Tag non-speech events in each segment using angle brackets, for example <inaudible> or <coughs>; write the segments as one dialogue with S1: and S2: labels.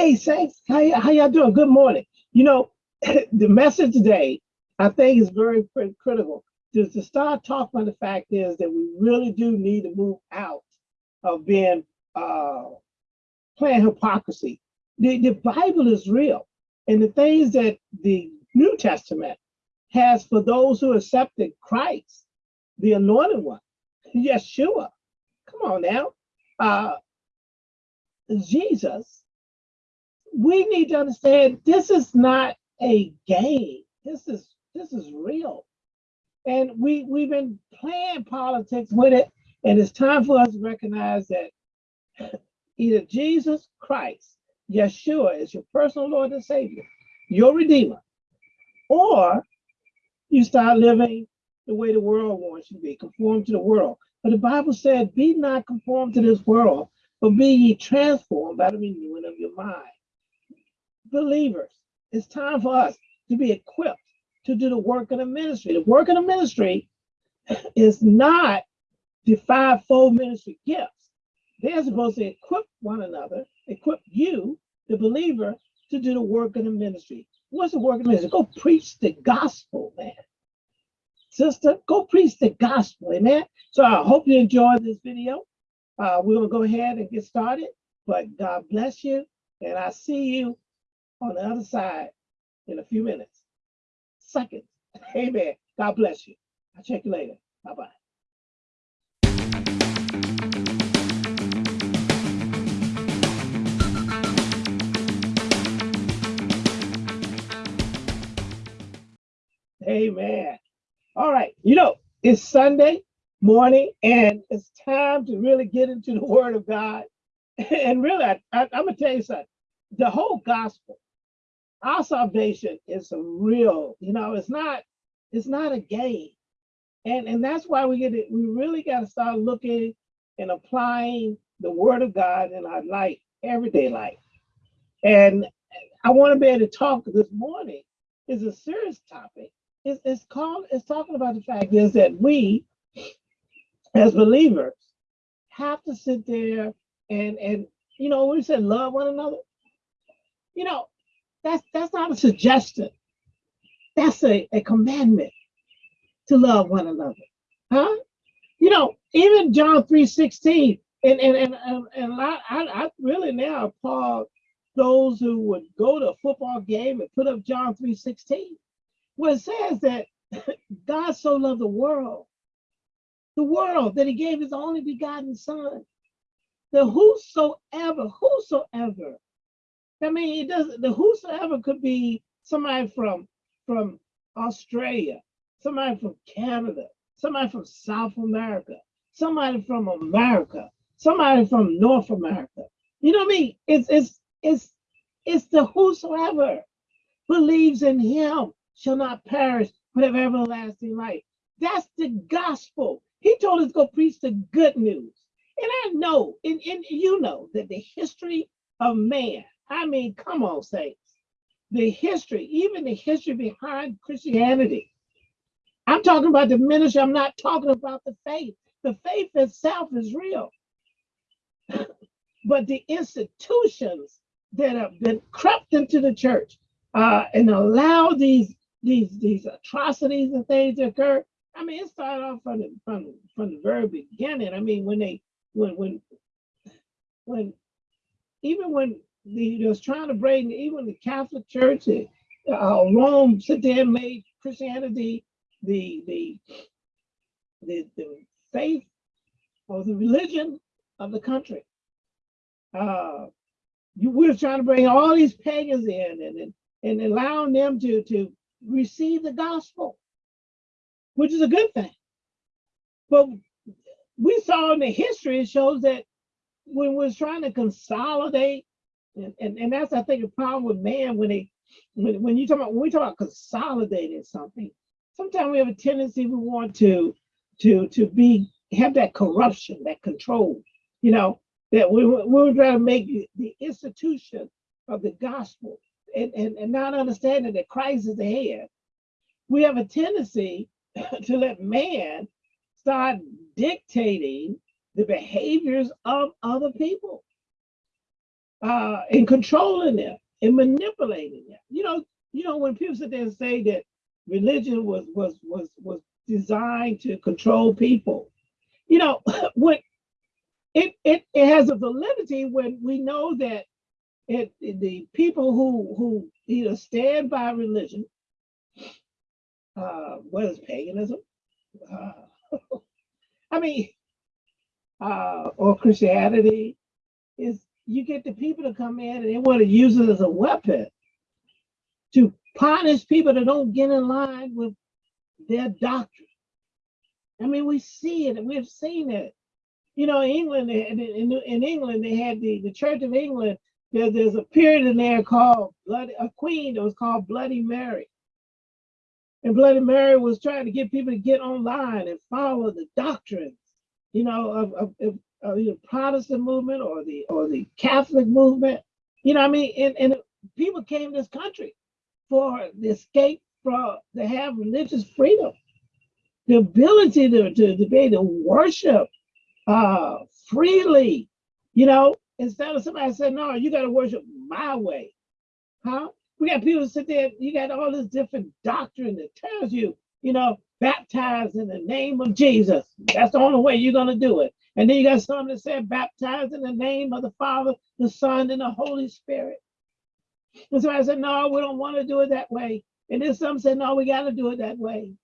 S1: Hey, Saints, how, how y'all doing? Good morning. You know, <laughs> the message today, I think, is very cri- critical. Just to start talking about the fact is that we really do need to move out of being uh, playing hypocrisy. The, the Bible is real, and the things that the New Testament has for those who accepted Christ, the Anointed One, Yeshua. Come on now, uh, Jesus we need to understand this is not a game. This is this is real. And we we've been playing politics with it, and it's time for us to recognize that <laughs> either Jesus Christ, Yeshua, is your personal Lord and Savior, your Redeemer, or you start living the way the world wants you to be, conform to the world. But the Bible said, "Be not conformed to this world, but be ye transformed by the renewing of your mind." Believers, it's time for us to be equipped to do the work of the ministry. The work of the ministry is not the fivefold ministry gifts. They're supposed to equip one another, equip you, the believer, to do the work of the ministry. What's the work of the ministry? Go preach the gospel, man. Sister, go preach the gospel, amen. So I hope you enjoyed this video. Uh, we're gonna go ahead and get started, but God bless you, and I see you on the other side in a few minutes. Seconds. <laughs> Amen. God bless you. I'll check you later. Bye bye. Amen. All right. You know, it's Sunday morning and it's time to really get into the <laughs> Word of God. <laughs> And really, I, I'm going to tell you something. The whole gospel our salvation is real, you know, it's not, it's not a game. And and that's why we get it, we really got to start looking and applying the word of God in our life, everyday life. And I want to be able to talk this morning is a serious topic. It's, it's called, it's talking about the fact is that we as believers have to sit there and and you know, we said love one another. You know, that's that's not a suggestion. That's a, a commandment to love one another. Huh? You know, even John 3 16, and and and, and, I, I, I really now applaud those who would go to a football game and put up John 3 16, where it says that <laughs> God so loved the world, the world, that he gave his only begotten son, that whosoever, whosoever I mean, it doesn't. The whosoever could be somebody from from Australia, somebody from Canada, somebody from South America, somebody from America, somebody from North America. You know what I mean? It's it's it's it's the whosoever believes in Him shall not perish but have everlasting life. That's the gospel. He told us to go preach the good news. And I know, and, and you know that the history of man I mean, come on, saints. The history, even the history behind Christianity. I'm talking about the ministry. I'm not talking about the faith. The faith itself is real. <laughs> but the institutions that have been crept into the church uh, and allow these these these atrocities and things to occur. I mean, it started off from the from, from the very beginning. I mean, when they when when when even when the, was trying to bring even the Catholic Church, uh, Rome sit there and made Christianity the, the, the, the faith or the religion of the country. Uh, you, we were trying to bring all these pagans in and, and, and allowing them to, to receive the gospel, which is a good thing. But we saw in the history, it shows that when we're trying to consolidate and, and, and that's I think a problem with man when they when, when you talk about when we talk about consolidating something, sometimes we have a tendency we want to to to be have that corruption, that control, you know, that we we would rather make the institution of the gospel and, and, and not understanding that Christ is the head. We have a tendency <laughs> to let man start dictating the behaviors of other people. Uh, and controlling them and manipulating them. You know, you know when people sit there and say that religion was was was was designed to control people, you know, <laughs> when it, it it has a validity when we know that it the people who who either stand by religion, uh, what is paganism? Uh, <laughs> I mean, uh, or Christianity is you get the people to come in and they want to use it as a weapon to punish people that don't get in line with their doctrine. I mean, we see it we've seen it. You know, England, in, in, in England, they had the, the Church of England. There, there's a period in there called Bloody, a queen that was called Bloody Mary. And Bloody Mary was trying to get people to get online and follow the doctrines, you know, of, of, of, of the Protestant movement or the or the Catholic movement. You know, I mean, and, and people came to this country for the escape from to have religious freedom, the ability to, to, to be able to worship uh, freely, you know, instead of somebody saying, no, you got to worship my way. Huh? We got people sit there, you got all this different doctrine that tells you, you know, baptize in the name of Jesus. That's the only way you're going to do it. And then you got some that said, baptize in the name of the Father, the Son, and the Holy Spirit. And so I said, no, we don't want to do it that way. And then some said, no, we got to do it that way.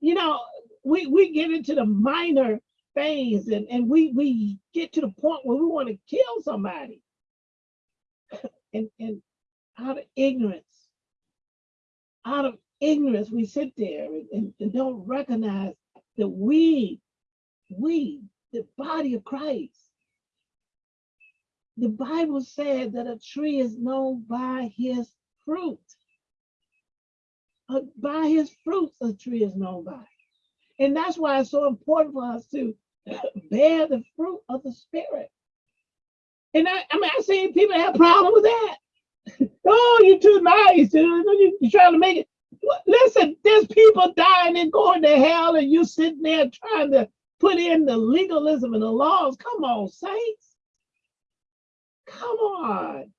S1: You know, we, we get into the minor phase and, and we, we get to the point where we want to kill somebody. <laughs> and, and out of ignorance, out of ignorance, we sit there and, and don't recognize that we, we, the body of Christ, the Bible said that a tree is known by his fruit. Uh, by his fruits, a tree is known by. And that's why it's so important for us to <coughs> bear the fruit of the Spirit. And I, I mean, I see people have problem with that. <laughs> oh, you're too nice. You're trying to make it. Listen, there's people dying and going to hell, and you sitting there trying to put in the legalism and the laws. Come on, saints. Come on.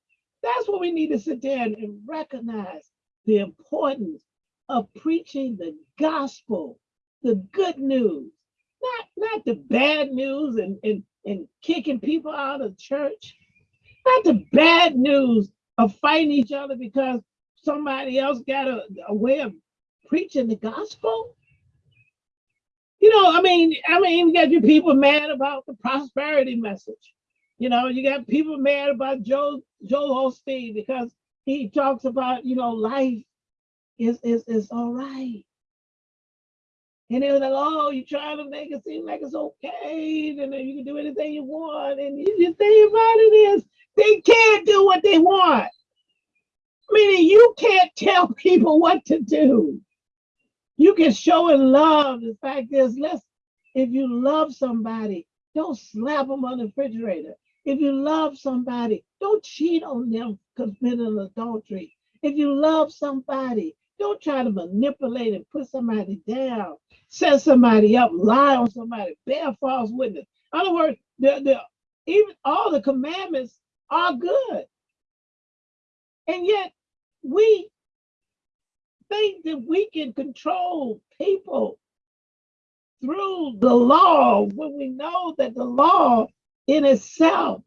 S1: That's what we need to sit down and recognize the importance of preaching the gospel, the good news, not, not the bad news and, and, and kicking people out of church, not the bad news of fighting each other because somebody else got a, a way of preaching the gospel. You know, I mean, I mean, you got your people mad about the prosperity message. You know, you got people mad about Joel Joel Osteen because he talks about, you know, life is is is all right. And they were like, oh, you're trying to make it seem like it's okay, and then you can do anything you want. And you, just think about it is, they can't do what they want. Meaning you can't tell <laughs> people what to do. You can show and love. The fact is, let's if you love somebody, don't slap them on the refrigerator. If you love somebody, don't cheat on them committing adultery. If you love somebody, don't try to manipulate and put somebody down, set somebody up, lie on somebody, bear false witness. In other words, even all the commandments are good. And yet we think that we can control people through the law when we know that the law in itself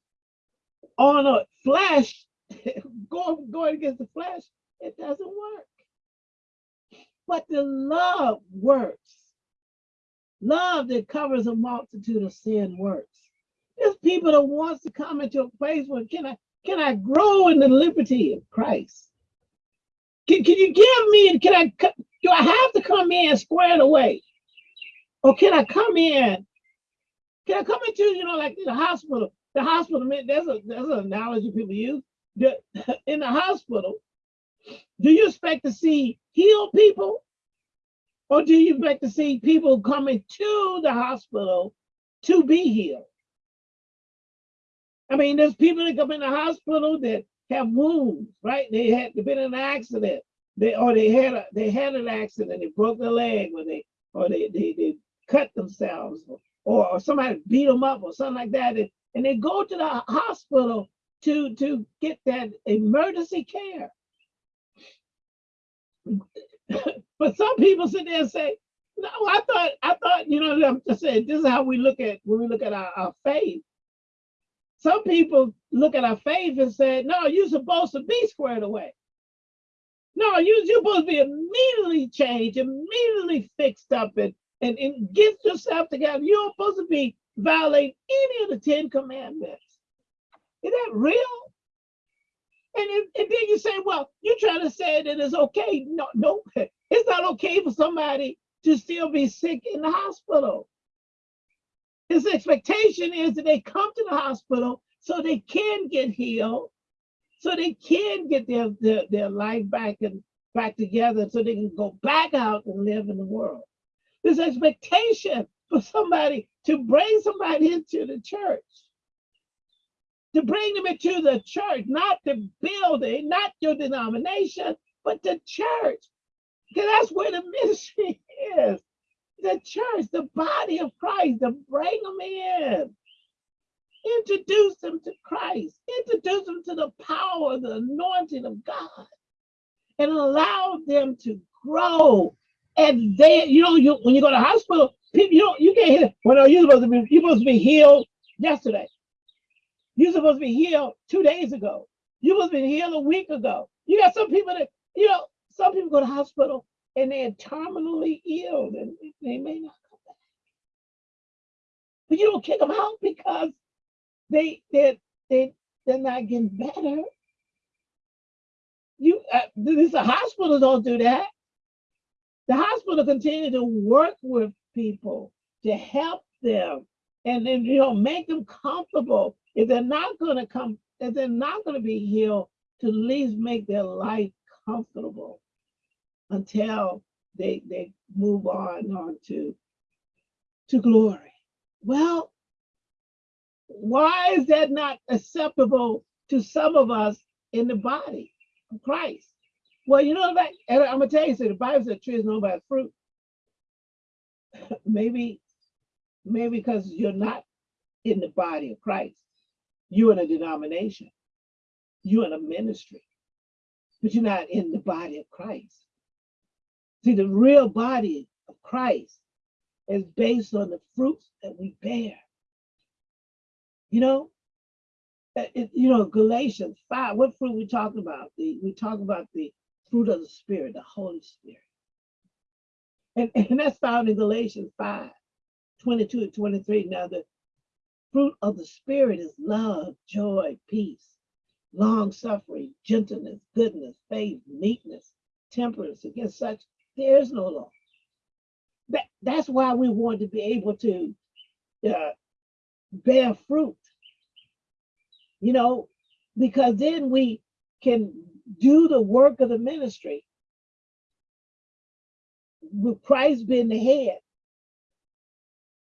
S1: on a flesh, <laughs> going, going against the flesh, it doesn't work. But the love works. Love that covers a multitude of sin works. There's people that wants to come into a place where can I can I grow in the liberty of Christ? Can, can you give me, can I, do I have to come in squared away? Or can I come in, can I come into, you know, like the hospital, the hospital, that's a, that's an analogy people use. The, <laughs> in the hospital, do you expect to see healed people? Or do you expect to see people coming to the hospital to be healed? I mean, there's people that come in the hospital that have wounds, right? They had been in an accident, they or they had a they had an accident, they broke their leg, or they or they they, they cut themselves, or, or somebody beat them up, or something like that, and, and they go to the hospital to, to get that emergency care. <laughs> but some people sit there and say, no, I thought, I thought, you know, I'm just saying, this is how we look at, when we look at our, our faith. Some people look at our faith and say, no, you're supposed to be squared away. No, you, you're supposed to be immediately changed, immediately fixed up and, and, and get yourself together. You're supposed to be violating any of the Ten Commandments. Is that real? And, and then you say, well, you're trying to say that it's okay. No, no, <laughs> it's not okay for somebody to still be sick in the hospital. His expectation is that they come to the hospital so they can get healed, so they can get their, their, their life back and back together so they can go back out and live in the world. This expectation for somebody to bring somebody into the church, to bring them into the church, not the building, not your denomination, but the church. Because that's where the <laughs> ministry is. The church, the body of Christ, to bring them in. Introduce them to Christ. Introduce them to the power, the anointing of God. And allow them to grow. And they, you know, you when you go to hospital, people, you don't, you can't hear, well, no, you're supposed to be, you're supposed to be healed yesterday. You're supposed to be healed two days ago. You supposed to be healed a week ago. You got some people that, you know, some people go to hospital and they're terminally ill and they may not come back. But you don't kick them out because they they they they're not getting better. You uh, this the hospital don't do that. The hospital continue to work with people to help them and then you know make them comfortable. If they're not going to come, if they're not going to be healed, to at least make their life comfortable until they they move on on to to glory. Well, why is that not acceptable to some of us in the body of Christ? Well, you know that and I'm gonna tell you, so the Bible says tree is known by fruit. <laughs> maybe, maybe because you're not in the body of Christ, you're in a denomination, you're in a ministry, but you're not in the body of Christ. See, the real body of Christ is based on the fruits that we bear. You know, uh, it, you know, Galatians 5, what fruit we talking about? The, we talk about the fruit of the Spirit, the Holy Spirit. And, <laughs> and that's found in Galatians 5, 22 and 23. Now, the fruit of the Spirit is love, joy, peace, long suffering, gentleness, goodness, faith, meekness, temperance. Against such, there is no law. That, that's why we want to be able to uh, bear fruit, you know, because then we can do the work of the ministry with Christ being the head.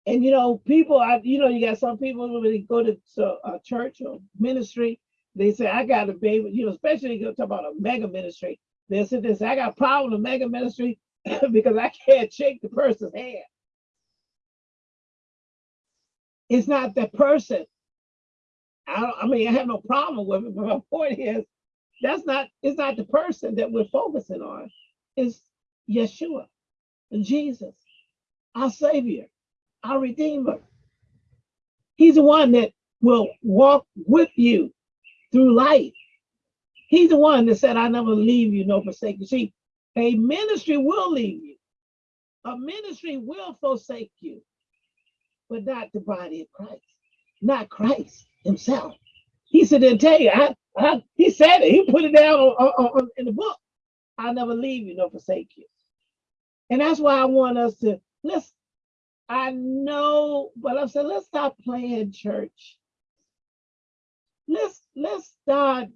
S1: And you know, people, I, you know, you got some people when they go to, a church or ministry, they say, I got to be you know, especially you talk about a mega ministry. They say this, I got a problem with mega ministry <laughs> because I can't shake the person's hand. It's not the person. I, I mean, I have no problem with it, but my <laughs> point is, that's not, it's not the person that we're focusing on. It's Yeshua, and Jesus, our Savior, our Redeemer. He's the one that will walk with you through life. He's the one that said, I never leave you, no forsake you. A ministry will leave you. A ministry will forsake you but not the body of Christ, not Christ himself. He said, "Then tell you, I, I, he said it. He put it down on, on, on, in the book. I'll never leave you nor forsake you." And that's why I want us to let's. I know, but I said, let's stop playing church. Let's let's start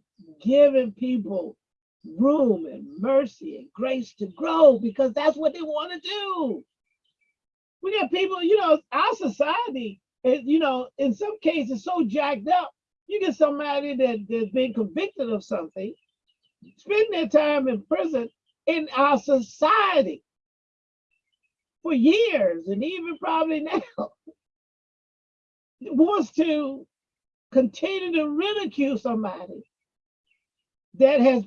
S1: giving people room and mercy and grace to grow because that's what they want to do. We got people, you know, our society is, you know, in some cases so jacked up. You get somebody that, that's been convicted of something, spend their time in prison in our society for years and even probably <laughs> now wants to continue to ridicule somebody that has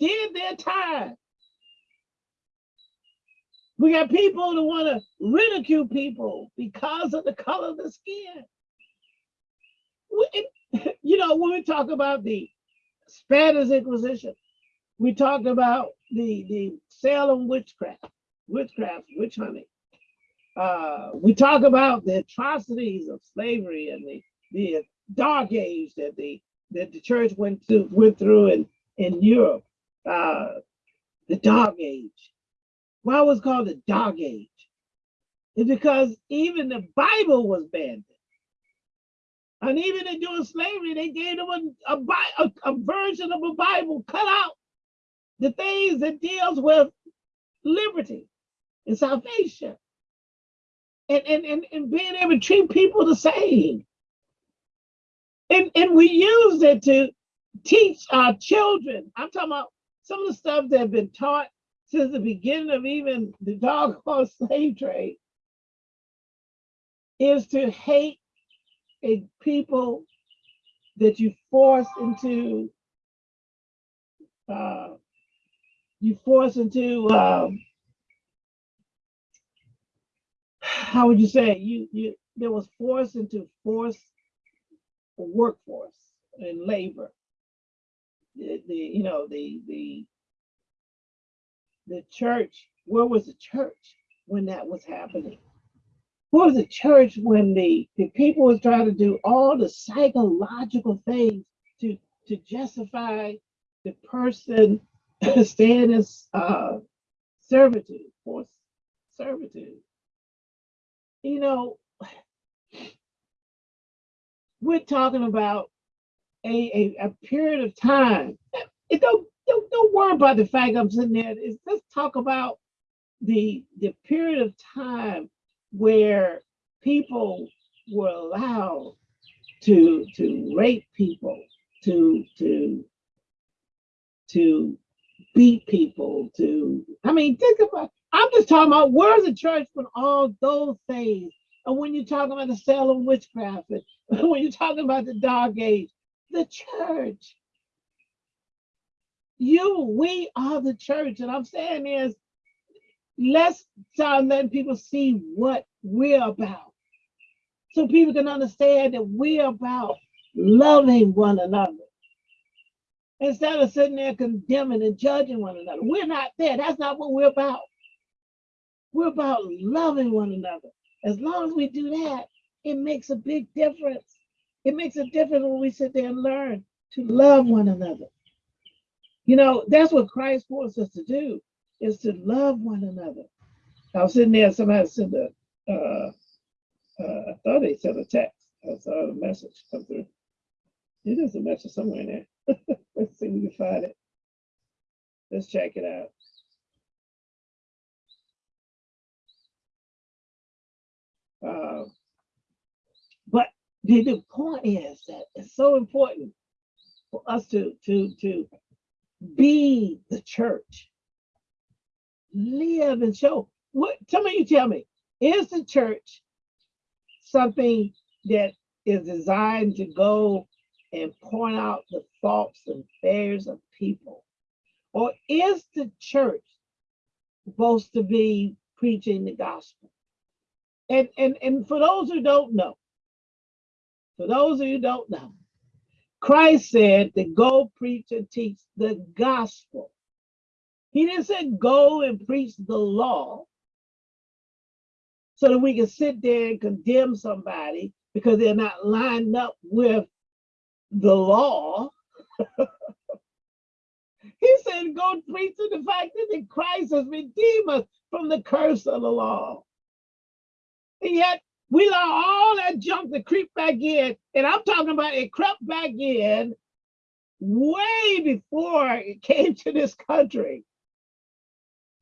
S1: did their time. We got people that want to ridicule people because of the color of the skin. We, <laughs> you know, when we talk about the Spanish Inquisition, we talked about the the Salem witchcraft, witchcraft, witch hunting. Uh, we talk about the atrocities of slavery and the the dark age that the that the church went to went through in in Europe, uh, the dark age. Why was called the dark age? It's because even the Bible was banned. And even in doing slavery, they gave them a, a, a, a version of a Bible cut out the things that deals with liberty and salvation and, and, and, and being able to treat people the same. And, and we used it to teach our children. I'm talking about some of the stuff that have been taught since the beginning of even the doggone <laughs> slave trade is to hate a people that you force into uh, you force into um, how would you say you you there was forced into force workforce and labor the, you know the the the church where was the church when that was happening? Where was the church when the the people was trying to do all the psychological things to to justify the person <laughs> staying in uh, servitude forced servitude? You know we're talking about a, a, a period of time. It don't, don't don't worry about the fact I'm sitting there. It's, let's talk about the the period of time where people were allowed to to rape people, to to to beat people, to I mean, think about I'm just talking about where's the church when all those things and when you're talking about the Salem witchcraft, and <laughs> when you're talking about the dark age, the church. You, we are the church. And I'm saying is, let's start letting people see what we're about. So people can understand that we're about loving one another. Instead of sitting there condemning and judging one another. We're not there. That's not what we're about. We're about loving one another. As long as we do that, it makes a big difference. It makes a difference when we sit there and learn to love one another. You know, that's what Christ wants us to do, is to love one another. I was sitting there, somebody sent a, uh, uh, I thought they sent a text. I saw a message come through. There's a message somewhere in there. <laughs> Let's see if we can find it. Let's check it out. Uh, the, the point is that it's so important for us to to to be the church. Live and show. What tell me you tell me is the church something that is designed to go and point out the faults and failures of people? Or is the church supposed to be preaching the gospel? And and and for those who don't know for those of you don't know, Christ said to go preach and teach the gospel. He didn't say go and preach the law so that we can sit there and condemn somebody because they're not lined up with the law. <laughs> he said, go preach to the fact that Christ has redeemed us from the curse of the law. And yet we allow all that junk to creep back in. And I'm talking about it crept back in way before it <laughs> came to this country.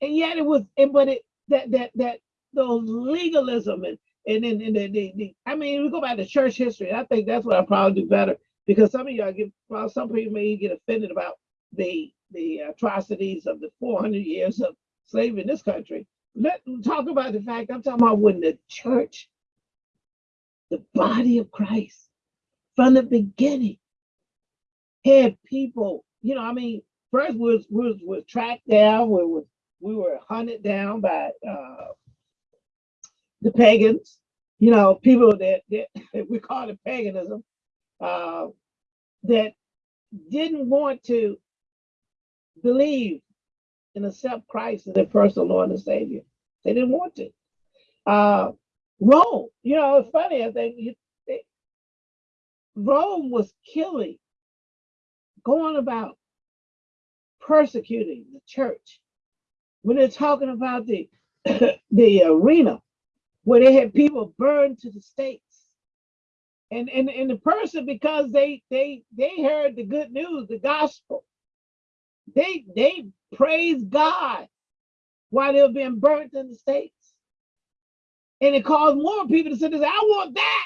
S1: And yet it was, and but it that that that those legalism and and then and, and, the, the, I mean, we go back to church history. I think that's what I probably do better because some of y'all get well, some people may get offended about the the atrocities of the 400 years of slavery in this country. Let talk about the fact I'm talking about when the church the body of Christ from the beginning had people, you know, I mean, first was was was tracked down, we was we were hunted down by uh, the pagans, you know, people that, that <laughs> we call it paganism, uh, that didn't want to believe and accept Christ as their personal Lord and Savior. They didn't want to. Uh, Rome, you know, it's funny. I think they, Rome was killing, going about persecuting the church. When they're talking about the <coughs> the arena where they had people burned to the stakes. And, and, and the person, because they they they heard the good news, the gospel, they they praised God while they were being burnt in the stakes. And it caused more people to say, I want that.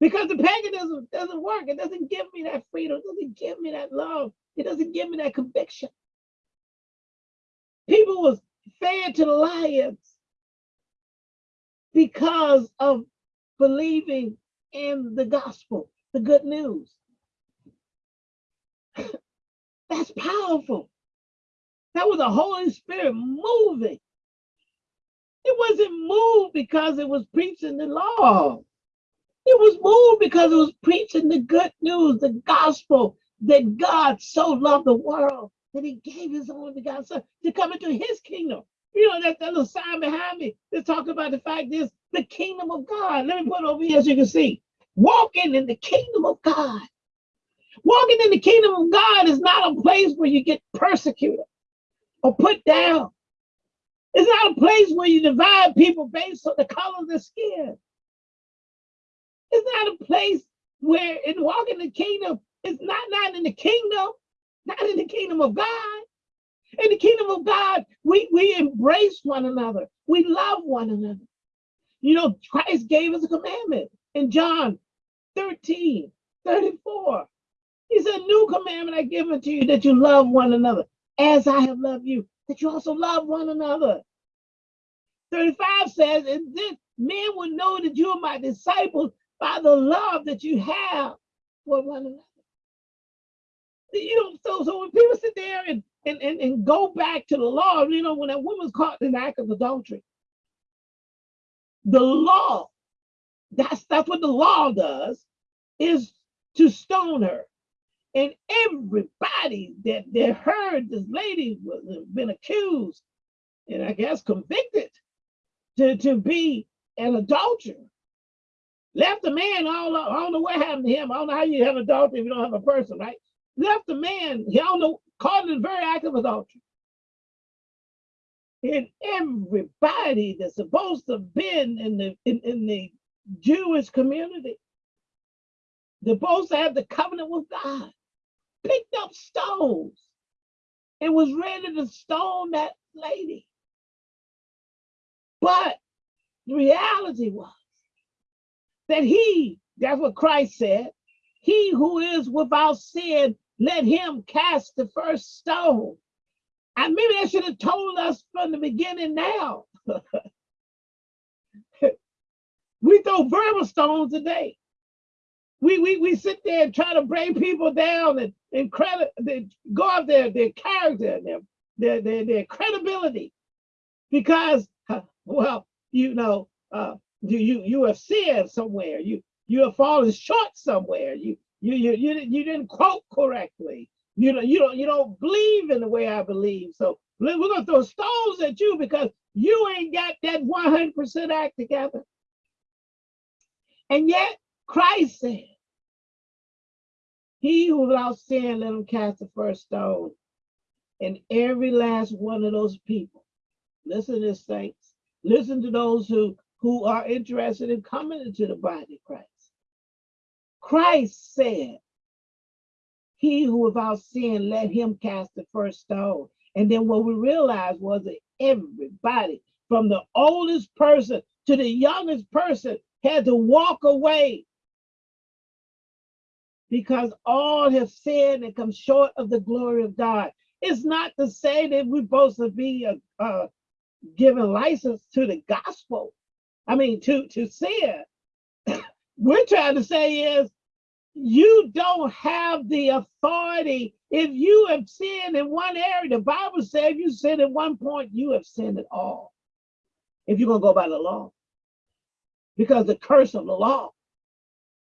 S1: Because the paganism doesn't work. It doesn't give me that freedom. It doesn't give me that love. It doesn't give me that conviction. People was fed to the lions because of believing in the gospel, the good news. <laughs> That's powerful. That was the Holy Spirit moving. It wasn't moved because it was preaching the law. It was moved because it was preaching the good news, the gospel that God so loved the world that he gave his only begotten son to come into his kingdom. You know, that, that little sign behind me that's talking about the fact is the kingdom of God. Let me put it over here so you can see. Walking in the kingdom of God. Walking in the kingdom of God is not a place where you get persecuted or put down. It's not a place where you divide people based on the color of their skin. It's not a place where in walking the kingdom, it's not not in the kingdom, not in the kingdom of God. In the kingdom of God, we, we embrace one another. We love one another. You know, Christ gave us a commandment in John 13, 34. He said, new commandment I give unto you that you love one another as I have loved you, that you also love one another. 35 says, and then men will know that you are my disciples by the love that you have for one another. You know, so so when people sit there and and, and, and go back to the law, you know, when a woman's caught in the act of adultery, the law, that's that's what the law does, is to stone her. And everybody that, that heard this lady was been accused and I guess convicted to, to be an adulterer. Left the man all I don't know what happened to him. I don't know how you have adultery if you don't have a person, right? Left the man, he don't know, caught in very act of adultery. And everybody that's supposed to have been in the in, in the Jewish community, supposed to have the covenant with God, picked up stones and was ready to stone that lady. But the reality was that he, that's what Christ said, he who is without sin, let him cast the first stone. And maybe they should have told us from the beginning now. <laughs> we throw verbal stones today. We, we, we sit there and try to bring people down and, and credit, they go off their, their character, their, their, their, their credibility because well, you know, uh, you you you have sinned somewhere. You you have fallen short somewhere. You you you you, you didn't quote correctly. You know you don't you don't believe in the way I believe. So we're gonna throw stones at you because you ain't got that 100% act together. And yet Christ said, he who without sin, let him cast the first stone. And every last one of those people, listen to this, saints, Listen to those who, who are interested in coming into the body of Christ. Christ said, he who without sin, let him cast the first stone. And then what we realized was that everybody, from the oldest person to the youngest person, had to walk away because all have sinned and come short of the glory of God. It's not to say that we're supposed to be a, a, giving license to the gospel. I mean, to to sin. <coughs> We're trying to say is you don't have the authority. If you have sinned in one area, the Bible says you sin at one point, you have sinned at all. If you're going to go by the law. Because the curse of the law,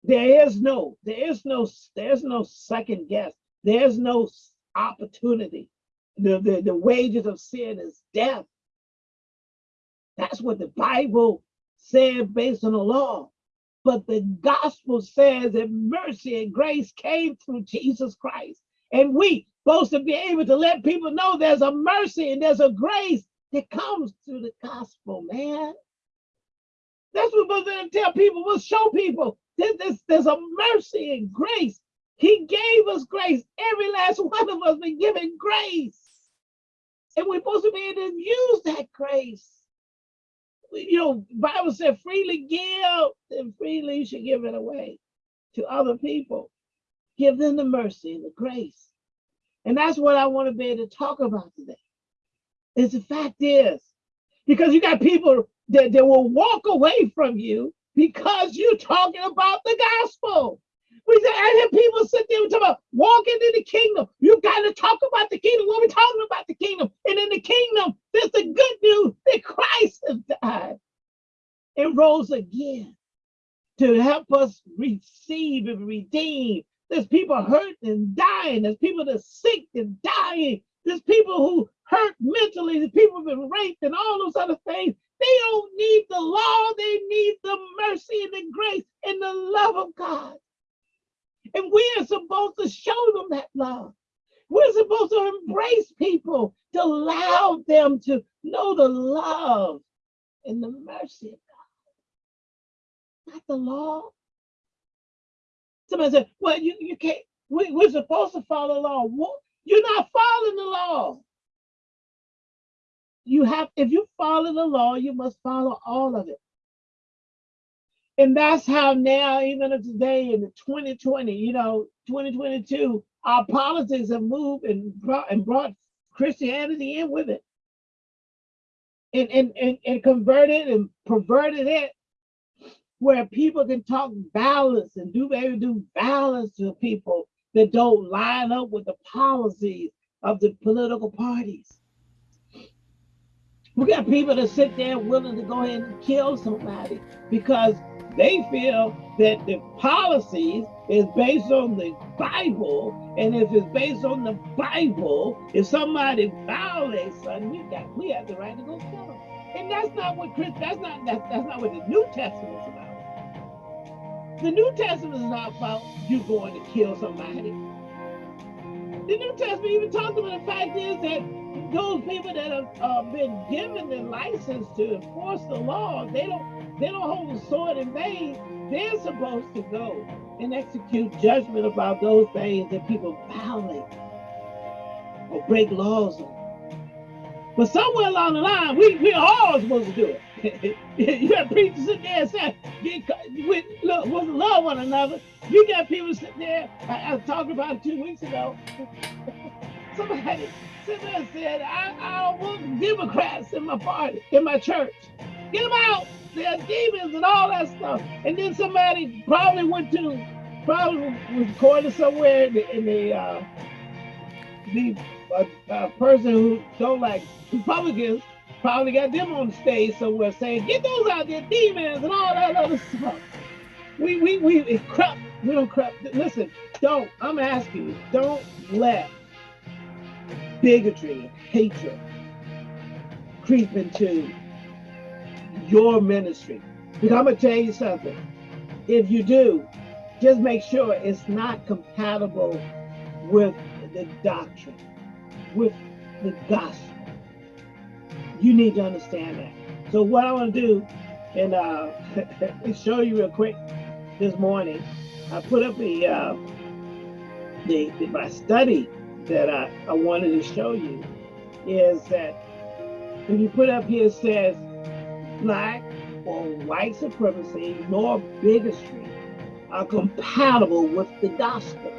S1: there is no, there is no, there's no second guess. There's no opportunity. The, the, the wages of sin is death. That's what the Bible said based on the law. But the gospel says that mercy and grace came through Jesus Christ. And we supposed to be able to let people know there's a mercy and there's a grace that comes through the gospel, man. That's what we're going to tell people. We'll show people that there's, there's a mercy and grace. He gave us grace. Every last one of us been given grace. And we're supposed to be able to use that grace you know, Bible said freely give and freely you should give it away to other people. Give them the mercy and the grace. And that's what I want to be able to talk about today. Is the fact is, because you got people that, that will walk away from you because you're talking about the gospel. We said, I sit there and talk about walking in the kingdom. You got to talk about the kingdom. What are we talking about the kingdom? And in the kingdom, there's the good news that Christ has died and rose again to help us receive and redeem. There's people hurting and dying. There's people that are sick and dying. There's people who hurt mentally. There's people who've been raped and all those other things. They don't need the law. They need the mercy and the grace and the love of God. And we are supposed to show them that love. We're supposed to embrace people to allow them to know the love and the mercy of God. Not the law. Somebody said, well, you, you can't, we, we're supposed to follow the law. You're not following the law. You have, if you follow the law, you must follow all of it. And that's how now, even of today in 2020, you know, 2022, our politics have moved and brought and brought Christianity in with it. And, and, and, and converted and perverted it where people can talk violence and do maybe do violence to people that don't line up with the policies of the political parties. We got people that sit there willing to go ahead and kill somebody because they feel that the policies is based on the Bible, and if it's based on the Bible, if somebody violates something, we got we have the right to go kill them. And that's not what Chris. That's not that's, that's not what the New Testament is about. The New Testament is not about you going to kill somebody. The New Testament even talks about the fact is that those people that have uh, been given the license to enforce the law, they don't they don't hold the sword in vain. They're supposed to go and execute judgment about those things that people violate or break laws on. But somewhere along the line, we we all supposed to do it. <laughs> you got preachers sitting there and say, we, look, love one another. You got people sitting there. I, I talking about it two weeks ago. <laughs> Somebody said, I, I don't want Democrats in my party, in my church. Get them out. They're demons and all that stuff. And then somebody probably went to, probably was recorded somewhere in the, in the, uh, the uh, uh, person who don't like Republicans probably got them on the stage somewhere saying, get those out there, demons and all that other stuff. We, we, we, it's crap. We don't crap. Listen, don't, I'm asking you, don't let bigotry and hatred creep into your ministry. Because I'm going to tell you something. If you do, just make sure it's not compatible with the doctrine, with the gospel. You need to understand that. So what I want to do, and uh, <laughs> show you real quick this morning, I put up a, uh, the, the, my study that I, I wanted to show you is that if you put up here says black or white supremacy nor bigotry are compatible with the gospel.